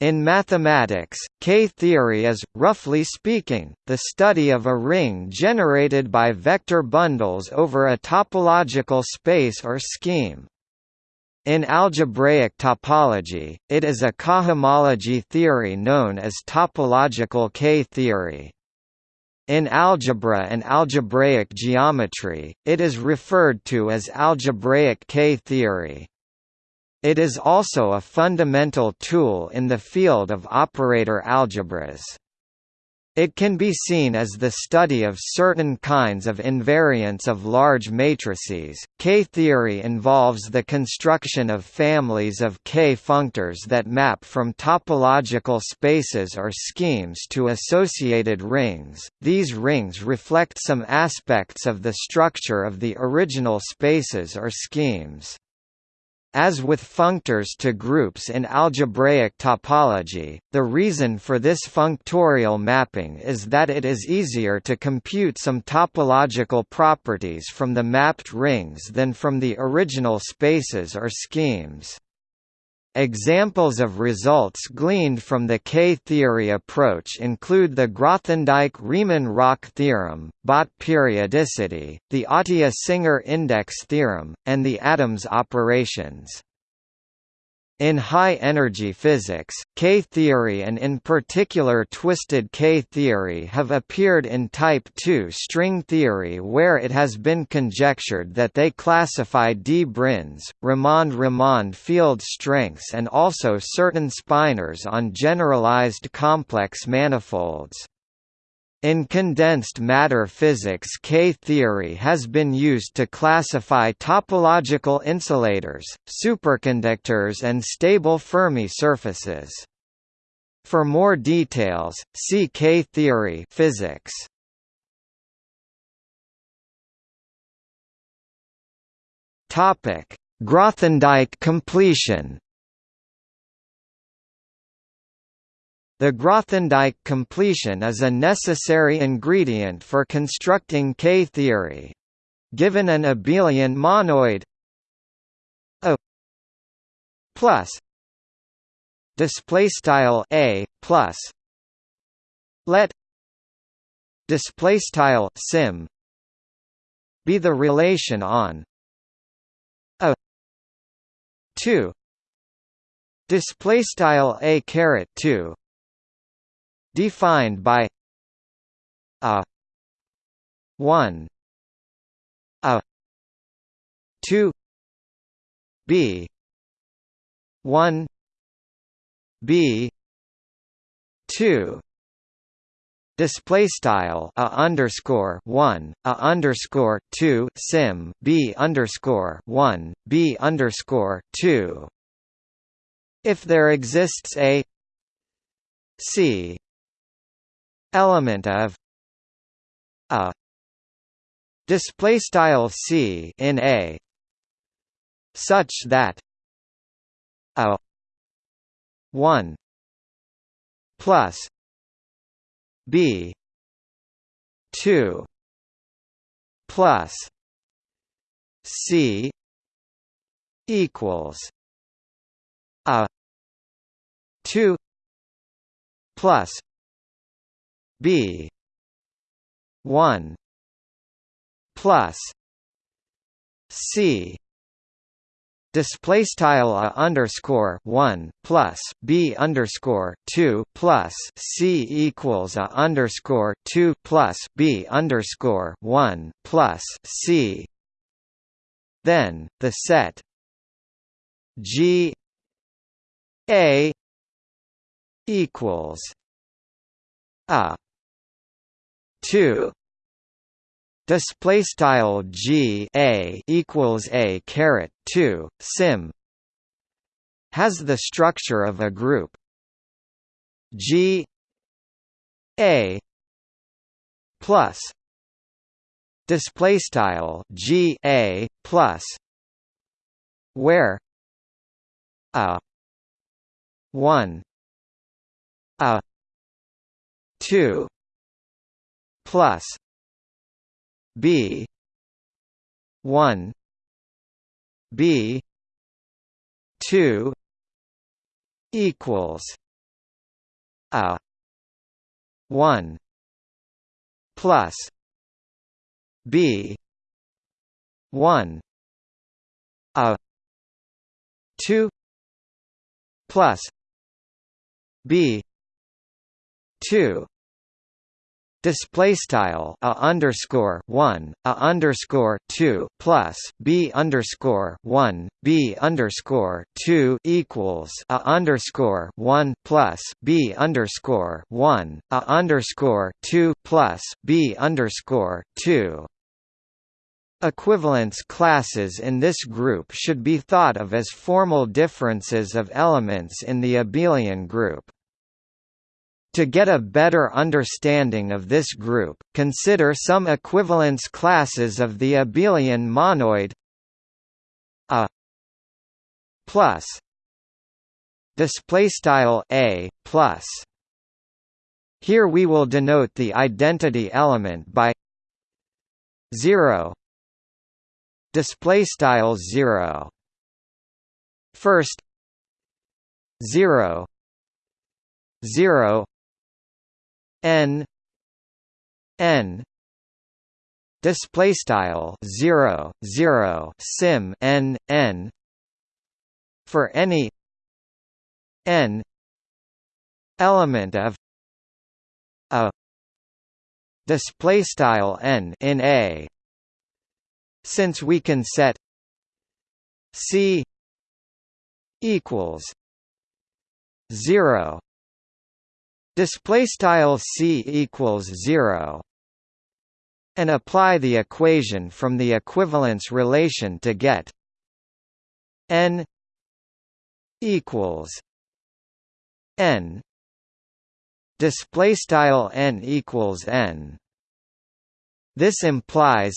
In mathematics, K-theory is, roughly speaking, the study of a ring generated by vector bundles over a topological space or scheme. In algebraic topology, it is a cohomology theory known as topological K-theory. In algebra and algebraic geometry, it is referred to as algebraic K-theory. It is also a fundamental tool in the field of operator algebras. It can be seen as the study of certain kinds of invariants of large matrices. K-theory involves the construction of families of K-functors that map from topological spaces or schemes to associated rings. These rings reflect some aspects of the structure of the original spaces or schemes. As with functors to groups in algebraic topology, the reason for this functorial mapping is that it is easier to compute some topological properties from the mapped rings than from the original spaces or schemes. Examples of results gleaned from the K-theory approach include the Grothendieck-Riemann-Roch theorem, Bott periodicity, the Atiyah-Singer index theorem, and the Adams operations. In high-energy physics, K-theory and in particular twisted K-theory have appeared in type II string theory where it has been conjectured that they classify d branes, Ramond-Ramond field strengths and also certain spinors on generalized complex manifolds. In condensed matter physics K-theory has been used to classify topological insulators, superconductors and stable Fermi surfaces. For more details, see K-theory physics. Grothendieck completion The Grothendieck completion is a necessary ingredient for constructing K-theory. Given an abelian monoid A plus display style A plus let display style sim be the relation on a 2 display style a caret 2 defined by a 1 a 2 b 1 b 2 Display style a underscore one a underscore two sim b underscore one b underscore two. If there exists a c element of a display style c in a such that a 1 plus b 2 plus c equals a 2 plus B. one plus C. Display style a underscore one plus b underscore two plus c equals a underscore two plus b underscore one plus c. Then the set G A equals a two. Display style G a equals a caret 2 sim. Has the structure of a group. G a plus. Display style G a plus. Where a 1 a 2 plus B one B two equals a 1 plus b 1 a 2 plus b 2 display style a underscore one a underscore two plus b underscore one b underscore two equals a underscore one plus b underscore one a underscore two plus b underscore two. Equivalence classes in this group should be thought of as formal differences of elements in the abelian group. To get a better understanding of this group, consider some equivalence classes of the abelian monoid a plus display style a plus. Here we will denote the identity element by 0 display style 0 first 0 0 n n. Display style 0 0 sim n n. For any n element of a display style n in a. Since we can set c equals 0 display style c equals 0 and apply the equation from the equivalence relation to get n equals n. Display style n equals n. This implies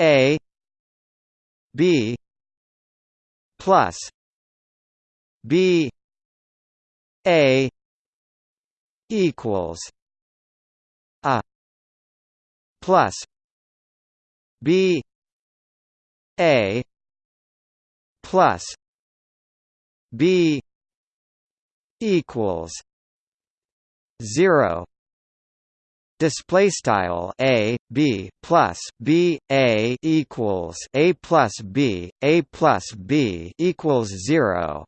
a b plus b a equals a plus b a plus b equals 0 display style a b plus b a equals a plus b a plus b equals 0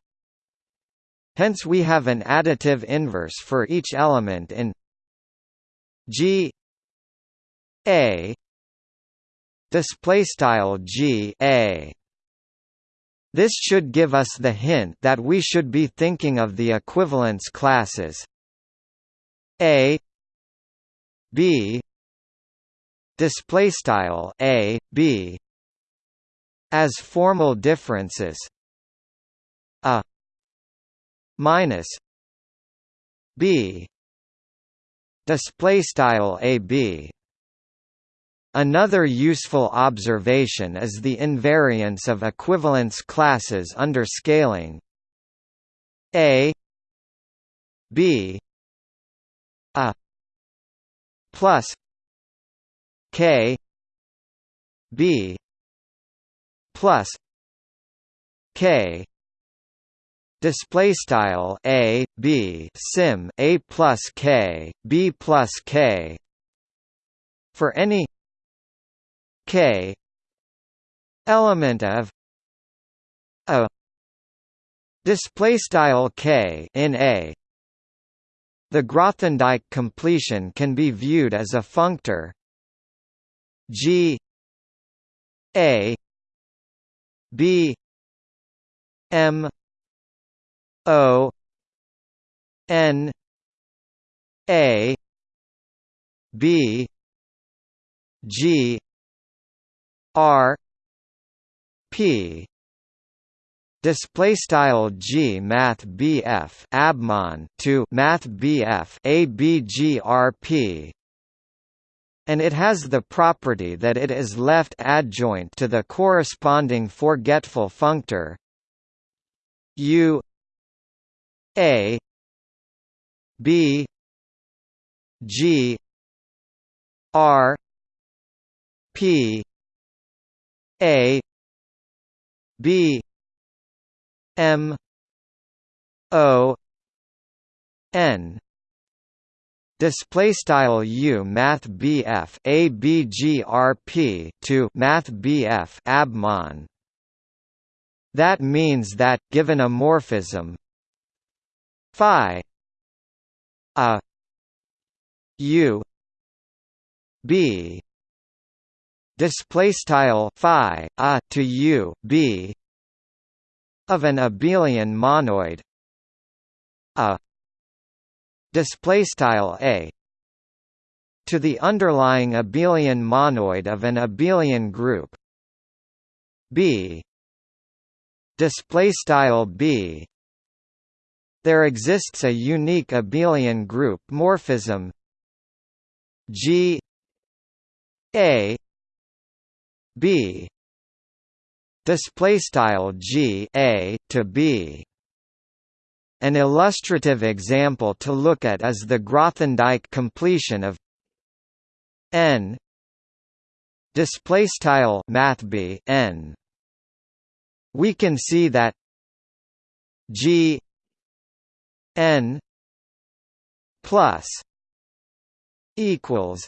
Hence we have an additive inverse for each element in G A display style G A. This should give us the hint that we should be thinking of the equivalence classes A B display style A B as formal differences. A minus b. Display style ab Another useful observation is the invariance of equivalence classes under scaling. A. B. A. Plus k. B. Plus k display style a b sim a plus k b plus k. For any k element of a. Display style k in a. The Grothendieck completion can be viewed as a functor. G a b m O N A B G R P. Display style G Math BF Abmon to Math BF ABGRP and it has the property that it is left adjoint to the corresponding forgetful functor U a B G R P A B M O n. Display style u math bf a b g r p to math bf abmon that means that given a morphism phi a u b. Display style phi a to u b. Of an abelian monoid. A. Display style a. To the underlying abelian monoid of an abelian group. B. Display style b there exists a unique abelian group morphism. G a b display style g a to b. An illustrative example to look at is the Grothendieck completion of n display style n. We can see that g n plus equals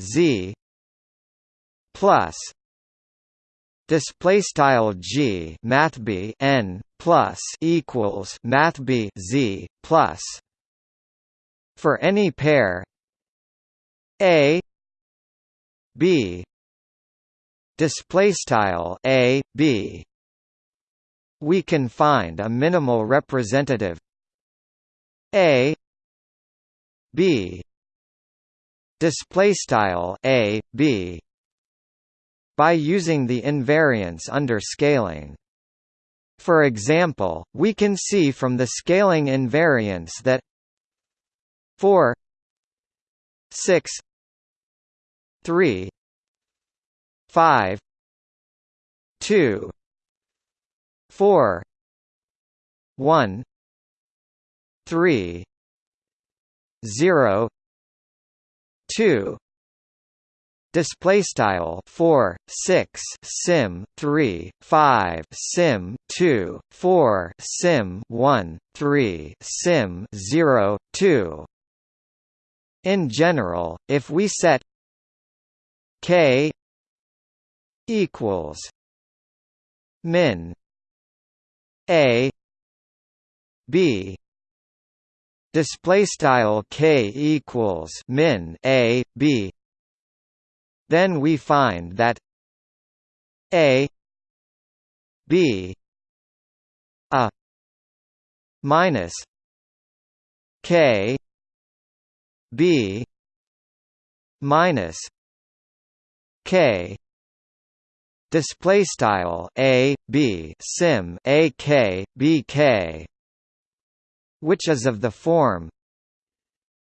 z plus display style g math b n plus equals math b z plus. For any pair a b display style a b we can find a minimal representative a b display style a b by using the invariance under scaling. For example, we can see from the scaling invariance that 4 6 3 5 2 4 1 3 0 2 display style 4 6 sim 3 5 sim 2 4 sim 1 3 sim 0 2 in general if we set k equals min a b. Display style k equals min a b. Then we find that a b a minus k b minus k display style a b sim a k b k. Which is of the form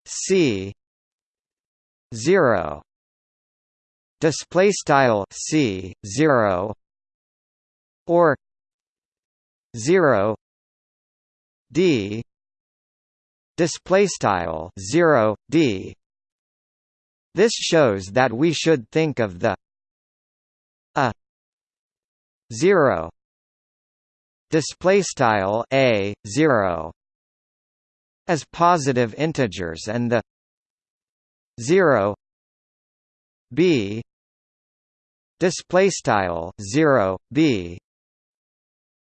c 0 display style c 0 or 0 d. Display style 0 d. This shows that we should think of the 0 display style a 0 as positive integers and the 0 b. Display style 0 b.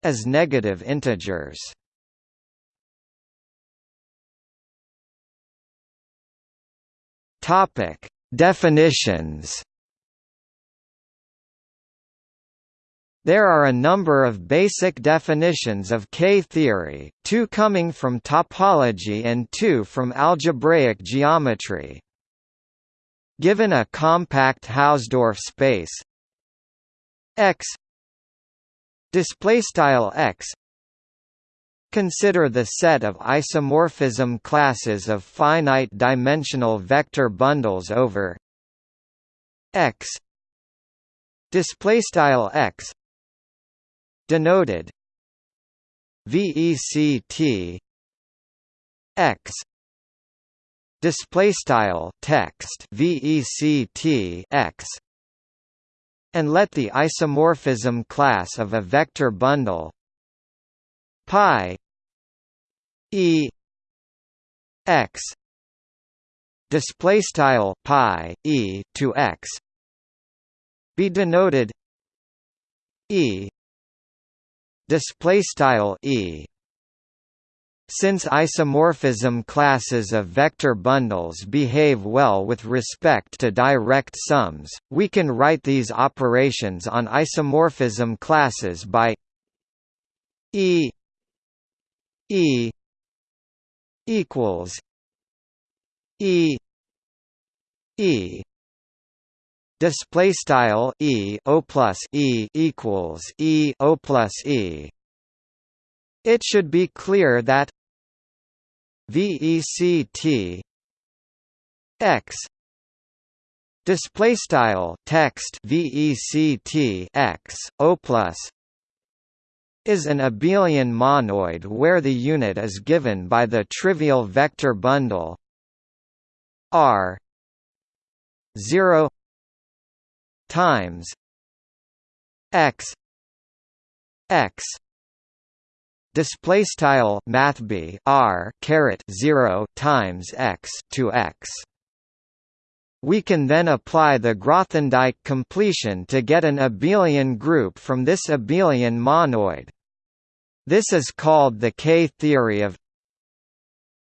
As negative integers. Topic. Definitions There are a number of basic definitions of K-theory, two coming from topology and two from algebraic geometry. Given a compact Hausdorff space X display style X Consider the set of isomorphism classes of finite dimensional vector bundles over X display style X denoted VECT X display style text vect x and let the isomorphism class of a vector bundle pi e x display style pi e to x be denoted e display style e. Since isomorphism classes of vector bundles behave well with respect to direct sums, we can write these operations on isomorphism classes by E E equals E E display style E O plus E equals E O plus E. It should be clear that VECT x display style text VECT x O plus is an abelian monoid where the unit is given by the trivial vector bundle R 0 times x x display style math b r caret 0 times x to x we can then apply the Grothendieck completion to get an abelian group from this abelian monoid. This is called the K-theory of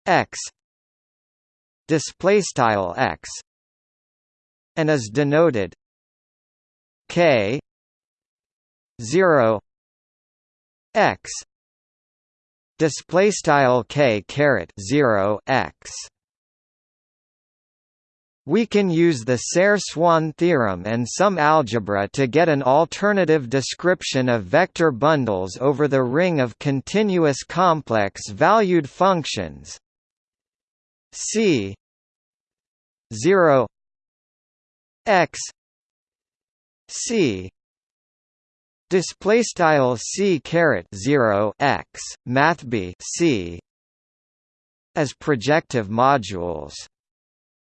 x displaystyle x and is denoted k 0 x display style k caret 0 x. We can use the Serre-Swan theorem and some algebra to get an alternative description of vector bundles over the ring of continuous complex-valued functions. C 0 x c. Display style c caret 0 x math b c as projective modules.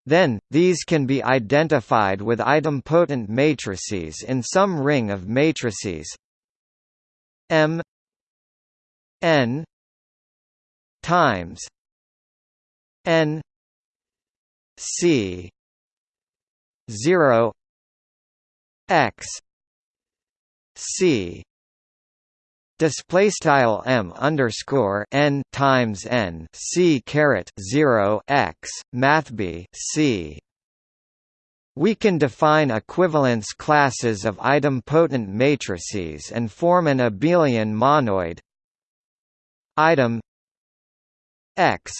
Then, these can be identified with idempotent matrices in some ring of matrices. M n times n c 0 x c display style m underscore n times n c caret 0 x math b c. We can define equivalence classes of idempotent matrices and form an abelian monoid. Item x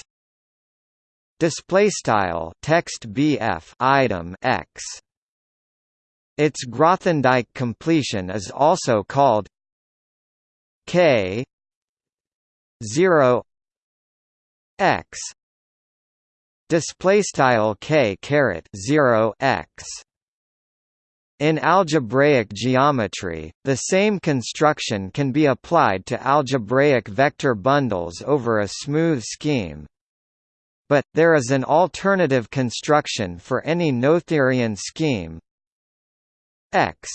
display style text bf item x its Grothendieck completion is also called K zero X display K caret zero X in algebraic geometry, the same construction can be applied to algebraic vector bundles over a smooth scheme. But, there is an alternative construction for any Noetherian scheme, x.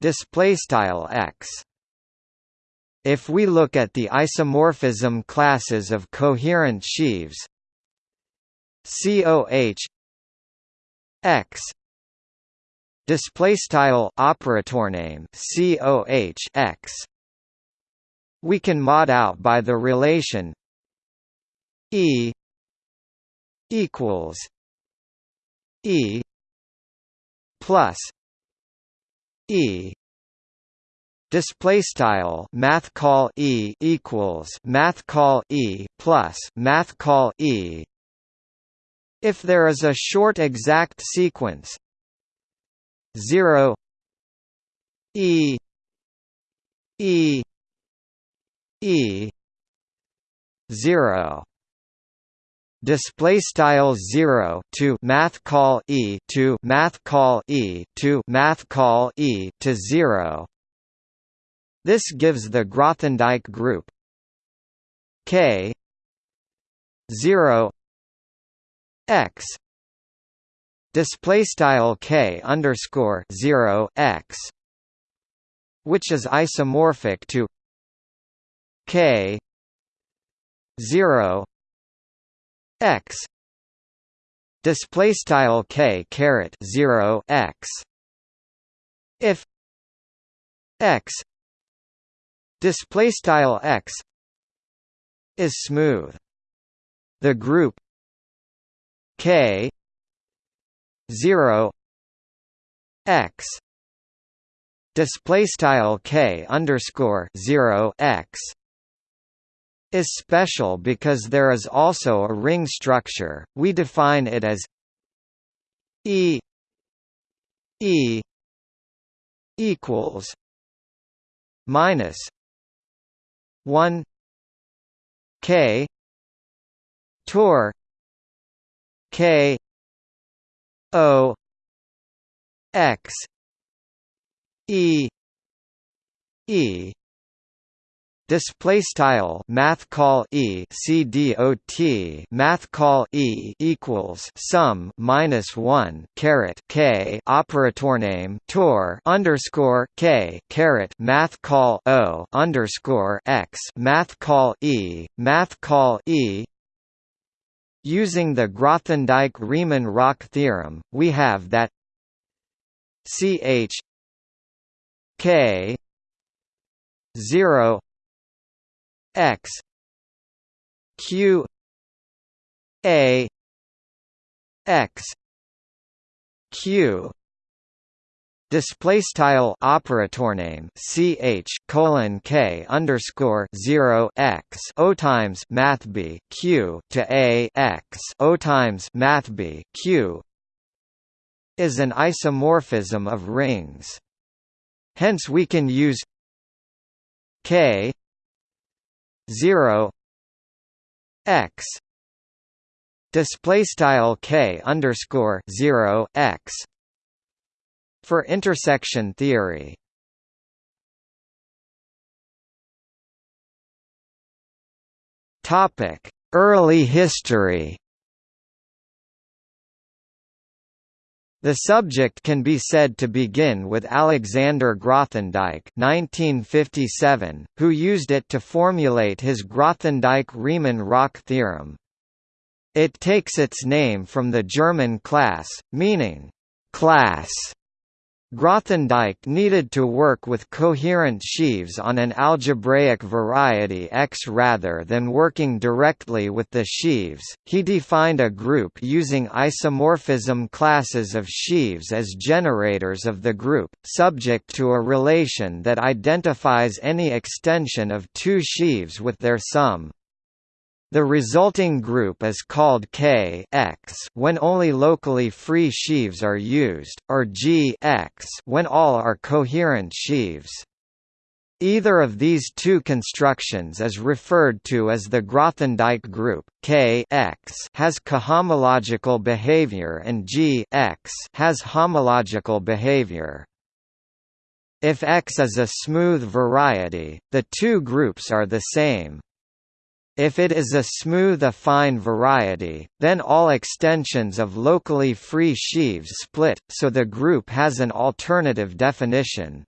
Display style x. If we look at the isomorphism classes of coherent sheaves COH x. Display style operator name COH x. We can mod out by the relation E equals E plus E display style math call E equals math call E plus math call E. If there is a short exact sequence 0 E E E 0 display style 0 to math call e to math call e to math call e to 0 this gives the Grothendieck group k 0 x. Display style k underscore 0 x which is isomorphic to k 0 x. Display style k caret 0 x. If x. Display style x is smooth. The group k 0 x. Display style k underscore 0 x is special because there is also a ring structure. We define it as e e equals minus 1 k tor k o x e e display style math call e c d o t math call e equals sum minus 1 caret k operator name tor underscore k caret math call o underscore x math call e math call e. Using the Grothendieck-Riemann-Roch theorem we have that ch k 0 x q a x q display style operator name ch colon k underscore 0 x o times math b q to a x o times math b q is an isomorphism of rings. Hence we can use k 0 x display style k underscore 0 x for intersection theory. Topic early history The subject can be said to begin with Alexander Grothendieck (1957), who used it to formulate his Grothendieck-Riemann-Roch theorem. It takes its name from the German Klasse, meaning class Grothendieck needed to work with coherent sheaves on an algebraic variety X rather than working directly with the sheaves. He defined a group using isomorphism classes of sheaves as generators of the group, subject to a relation that identifies any extension of two sheaves with their sum. The resulting group is called K X when only locally free sheaves are used, or G X when all are coherent sheaves. Either of these two constructions is referred to as the Grothendieck group. K X has cohomological behavior and G X has homological behavior. If X is a smooth variety, the two groups are the same. If it is a smooth affine variety, then all extensions of locally free sheaves split, so the group has an alternative definition.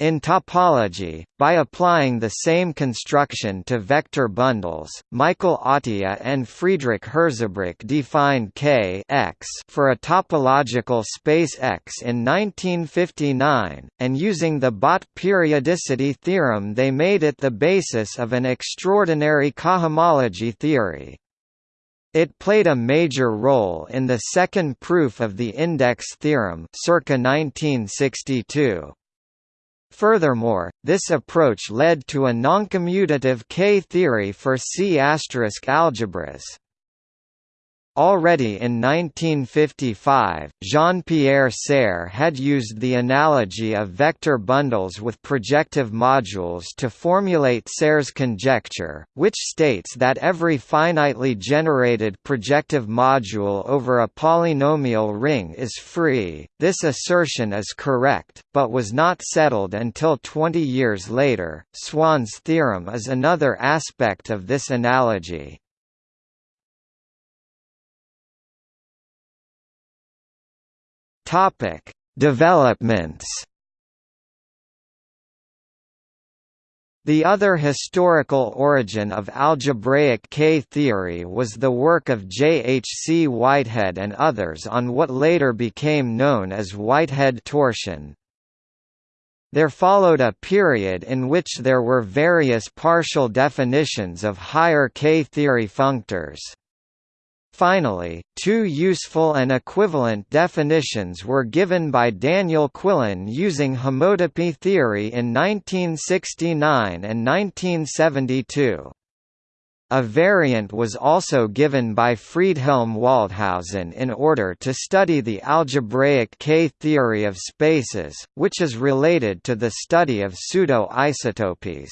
In topology, by applying the same construction to vector bundles, Michael Atiyah and Friedrich Hirzebruch defined K X for a topological space X in 1959, and using the Bott periodicity theorem they made it the basis of an extraordinary cohomology theory. It played a major role in the second proof of the index theorem circa 1962. Furthermore, this approach led to a noncommutative K-theory for C** algebras. Already in 1955, Jean-Pierre Serre had used the analogy of vector bundles with projective modules to formulate Serre's conjecture, which states that every finitely generated projective module over a polynomial ring is free. This assertion is correct, but was not settled until 20 years later. Swan's theorem is another aspect of this analogy. Topic: Developments. The other historical origin of algebraic K-theory was the work of J. H. C. Whitehead and others on what later became known as Whitehead torsion. There followed a period in which there were various partial definitions of higher K-theory functors. Finally, two useful and equivalent definitions were given by Daniel Quillen using homotopy theory in 1969 and 1972. A variant was also given by Friedhelm Waldhausen in order to study the algebraic K-theory of spaces, which is related to the study of pseudo-isotopies.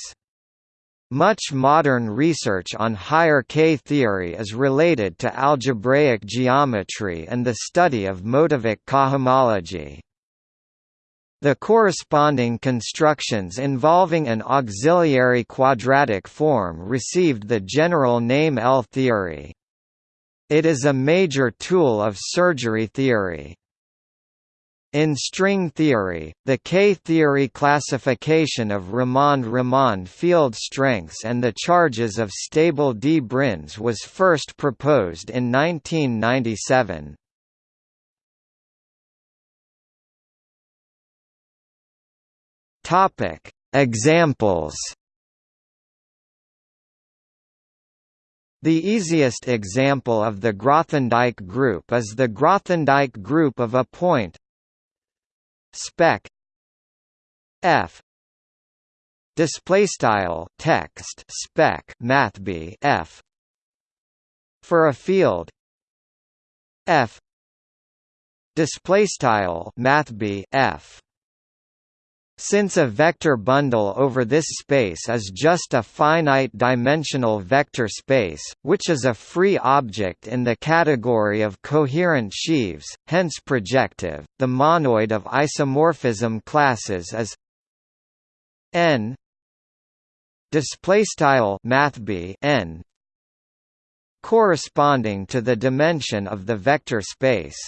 Much modern research on higher K-theory is related to algebraic geometry and the study of Motivic cohomology. The corresponding constructions involving an auxiliary quadratic form received the general name L-theory. It is a major tool of surgery theory. In string theory, the K-theory classification of Ramond–Ramond field strengths and the charges of stable d branes was first proposed in 1997. Topic: Examples. The easiest example of the Grothendieck group is the Grothendieck group of a point spec f display style text spec mathb f for a field f display style mathb f since a vector bundle over this space is just a finite-dimensional vector space, which is a free object in the category of coherent sheaves, hence projective, the monoid of isomorphism classes is n displaystyle mathb n corresponding to the dimension of the vector space.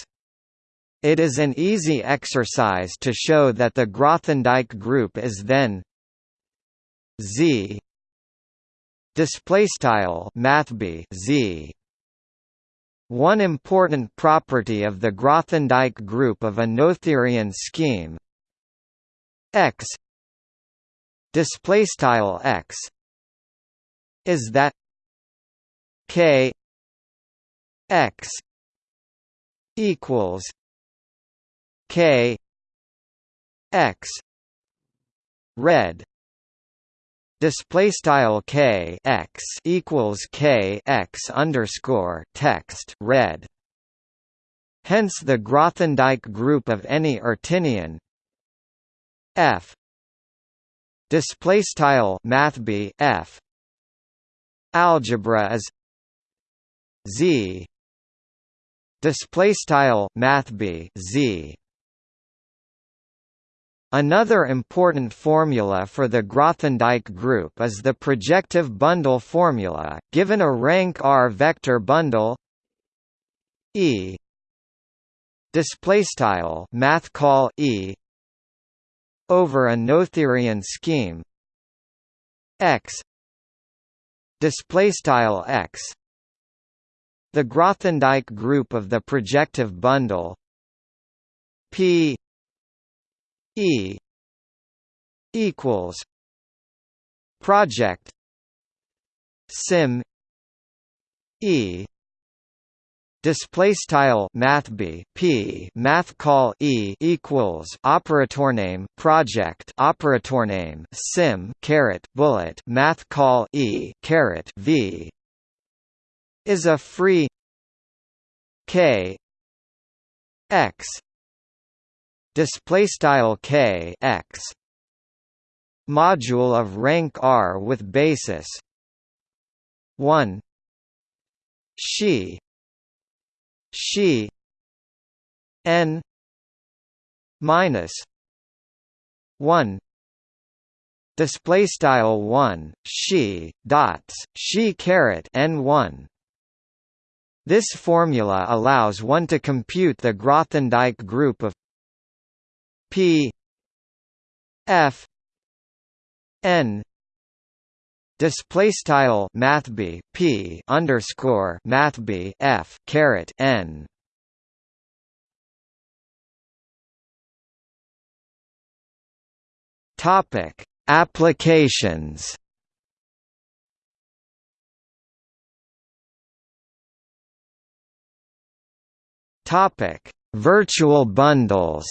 It is an easy exercise to show that the Grothendieck group is then Z display mathb Z. One important property of the Grothendieck group of a Noetherian scheme X display X is that K X equals K X red display style K X equals K X underscore text red. Hence the Grothendieck group of any Artinian. F display style mathb F. Algebra is Z display style mathb Z Another important formula for the Grothendieck group is the projective bundle formula, given a rank R vector bundle E math call E over a Noetherian scheme X X. The Grothendieck group of the projective bundle P E equals project sim E display style math b p math call e equals operator name project operator name sim caret bullet math call e caret v is a free k x display style k x module of rank R with basis 1 she she n minus 1 display style 1 she dots she caret n1 this formula allows one to compute the Grothendieck group of P F N display style mathb p underscore mathb f caret n. Topic applications. Topic virtual bundles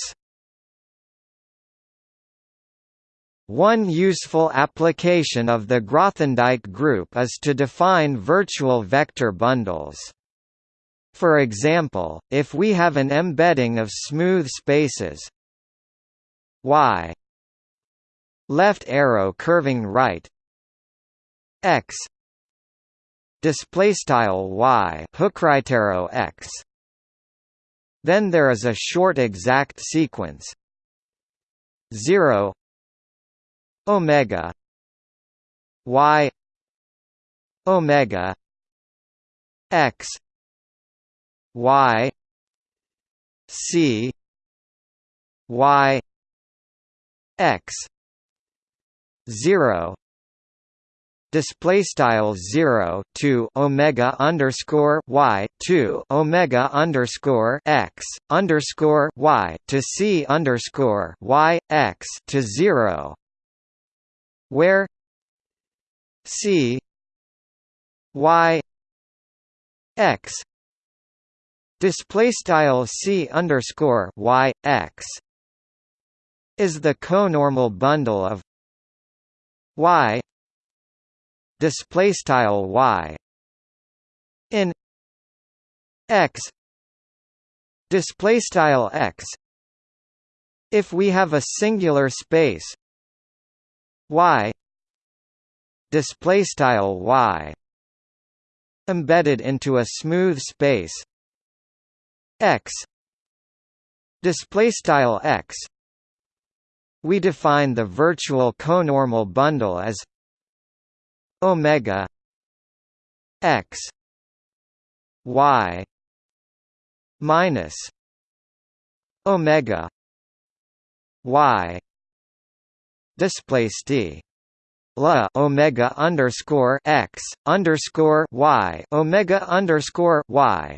One useful application of the Grothendieck group is to define virtual vector bundles. For example, if we have an embedding of smooth spaces y left arrow curving right x display style y hook right arrow x then there is a short exact sequence 0 omega y omega x y c y x 0 display style 0 to omega underscore y to omega underscore x underscore y to c underscore y x to 0 where c y x display style c underscore y x is the conormal bundle of y display style y in x display style x. If we have a singular space y display style y embedded into a smooth space x display style x. We define the virtual conormal bundle as omega x y minus omega y display st la omega underscore x underscore y omega underscore y.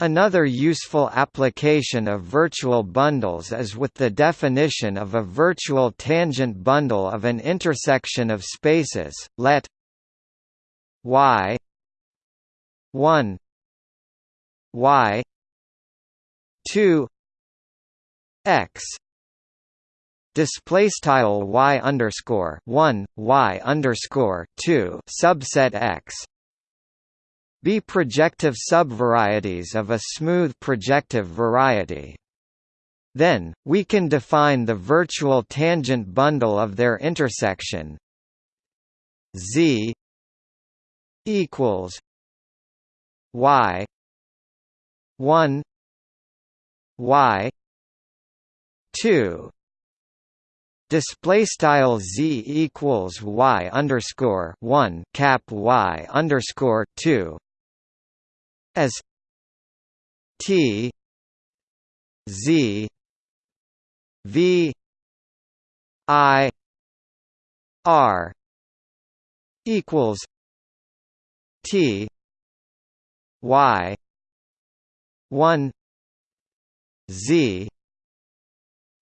Another useful application of virtual bundles is with the definition of a virtual tangent bundle of an intersection of spaces. Let y 1 y 2 x display style y underscore one y underscore two subset x be projective subvarieties of a smooth projective variety. Then, we can define the virtual tangent bundle of their intersection z equals y 1 y 2 display style z equals y underscore one cap y underscore two as t z v i r equals t y one z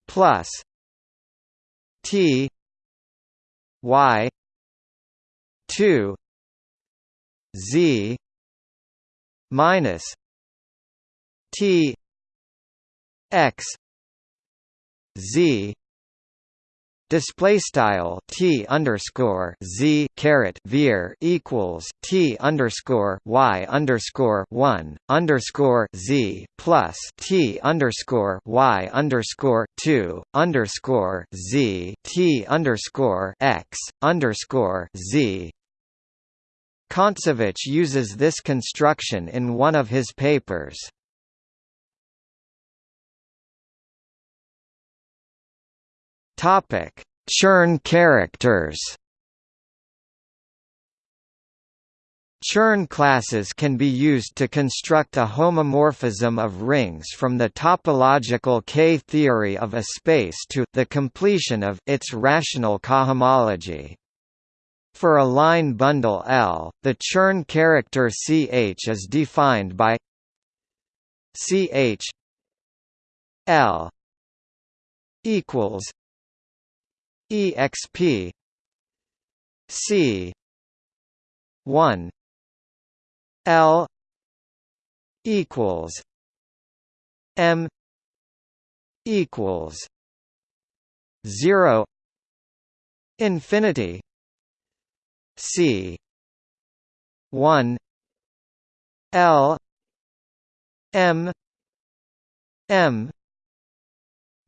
plus T Y two Z minus T X Z display style t underscore z equals t underscore y underscore one underscore z plus t underscore y underscore two underscore z t underscore x underscore z. Kontsevich uses this construction in one of his papers. Topic: Chern characters. Chern classes can be used to construct a homomorphism of rings from the topological K-theory of a space to the completion of its rational cohomology. For a line bundle L, the Chern character ch is defined by ch L equals exp c 1 L equals M equals zero infinity C one L M M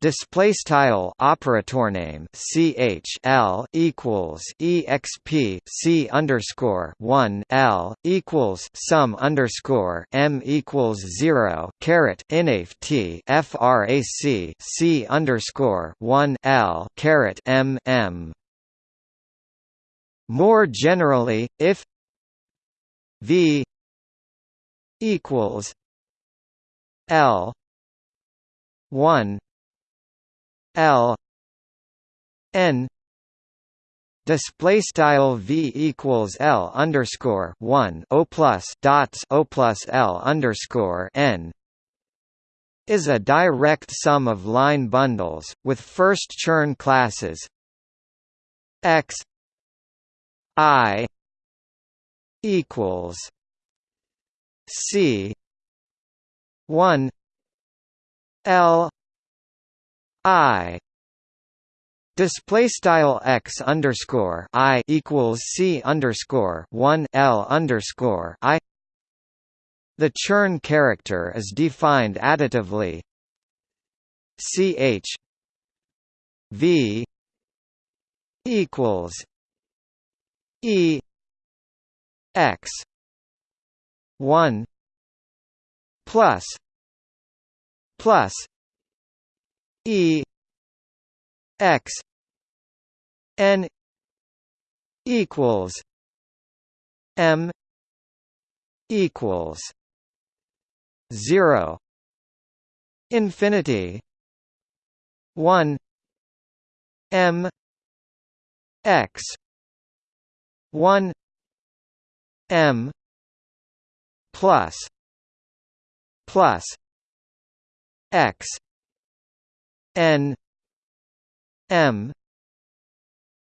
Display style operator name ch l equals exp c underscore one l equals sum underscore m equals zero caret inaf t frac c underscore one l caret m m. More generally, if v equals l one L N display style v equals L underscore one O plus dots O plus L underscore N is a direct sum of line bundles with first Chern classes X I equals C one L I display style x underscore i equals c underscore one l underscore i. The Chern character is defined additively. Ch v equals e x one plus plus E X N equals M equals zero infinity one M X one M plus plus X n m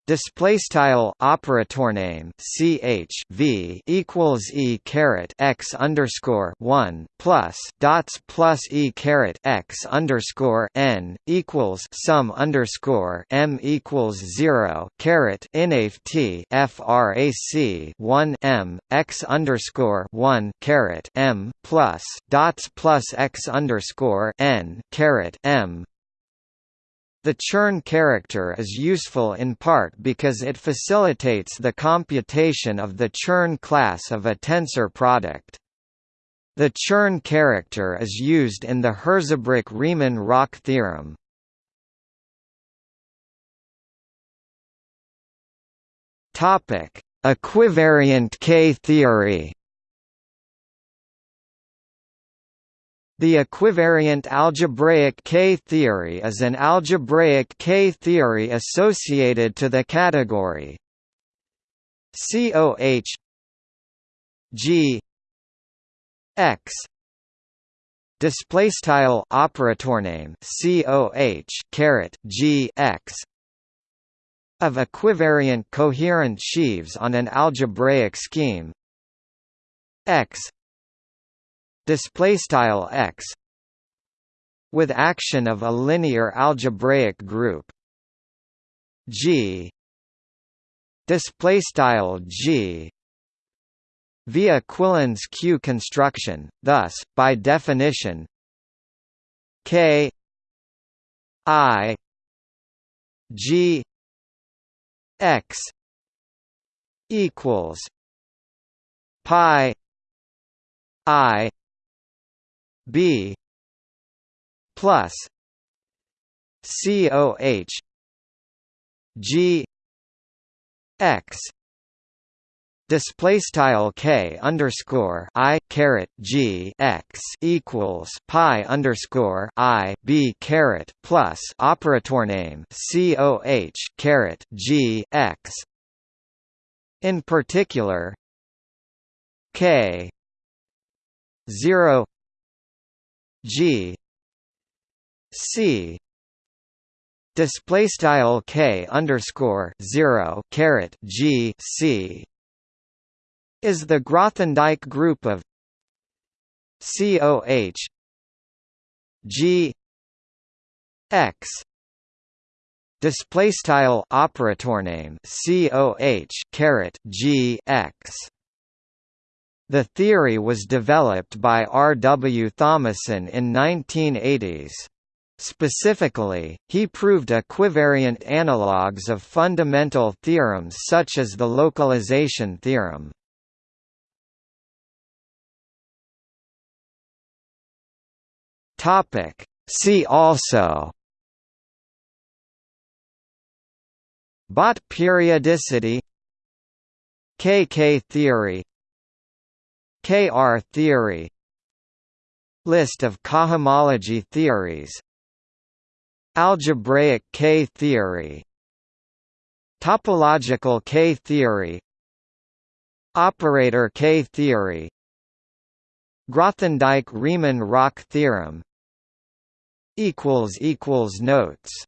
display style operator name ch v equals e caret x underscore one plus dots plus e caret x underscore n equals sum underscore m equals zero caret inaf t frac one m x underscore one caret m plus dots plus x underscore n caret m the Chern character is useful in part because it facilitates the computation of the Chern class of a tensor product. The Chern character is used in the Hirzebruch-Riemann-Roch theorem. Equivariant K-theory The equivariant algebraic K-theory is an algebraic K-theory associated to the category COH G X display operator name COH caret G X of equivariant coherent sheaves on an algebraic scheme X display style x with action of a linear algebraic group. G display style G via Quillen's Q construction thus by definition K I G X equals pi I B plus COH G X display style k underscore i caret g x equals pi underscore i b caret plus operator name c o h caret g x. In particular, K 0 G C display style K underscore 0 caret G C is the Grothendieck group of COH G X display style operator name COH caret G X the theory was developed by R. W. Thomason in 1980s. Specifically, he proved equivariant analogues of fundamental theorems such as the localization theorem. See also Bott periodicity KK theory KR theory. List of cohomology theories. Algebraic K theory. Topological K theory. Operator K theory. Grothendieck-Riemann-Roch theorem. Notes